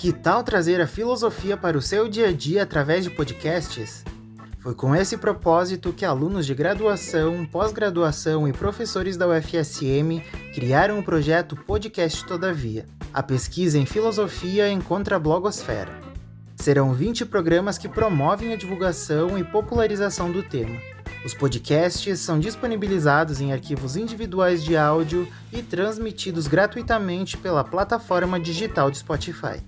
Que tal trazer a filosofia para o seu dia a dia através de podcasts? Foi com esse propósito que alunos de graduação, pós-graduação e professores da UFSM criaram o projeto Podcast Todavia. A pesquisa em filosofia encontra a blogosfera. Serão 20 programas que promovem a divulgação e popularização do tema. Os podcasts são disponibilizados em arquivos individuais de áudio e transmitidos gratuitamente pela plataforma digital de Spotify.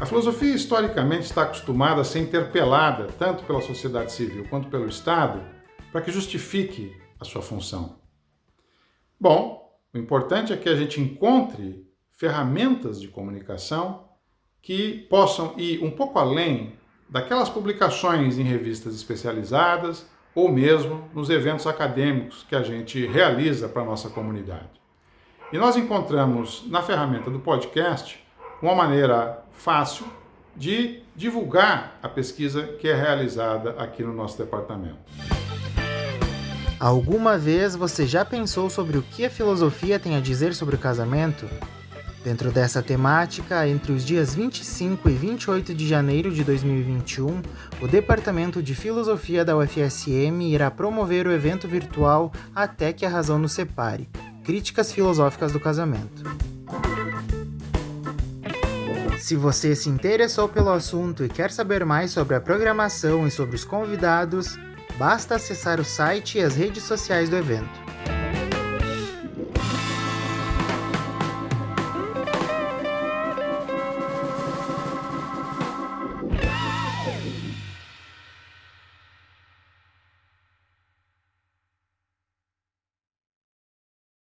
A filosofia historicamente está acostumada a ser interpelada tanto pela sociedade civil quanto pelo Estado para que justifique a sua função. Bom, o importante é que a gente encontre ferramentas de comunicação que possam ir um pouco além daquelas publicações em revistas especializadas ou mesmo nos eventos acadêmicos que a gente realiza para a nossa comunidade. E nós encontramos na ferramenta do podcast uma maneira fácil de divulgar a pesquisa que é realizada aqui no nosso departamento. Alguma vez você já pensou sobre o que a filosofia tem a dizer sobre o casamento? Dentro dessa temática, entre os dias 25 e 28 de janeiro de 2021, o Departamento de Filosofia da UFSM irá promover o evento virtual Até que a Razão nos Separe Críticas Filosóficas do Casamento. Se você se interessou pelo assunto e quer saber mais sobre a programação e sobre os convidados, Basta acessar o site e as redes sociais do evento.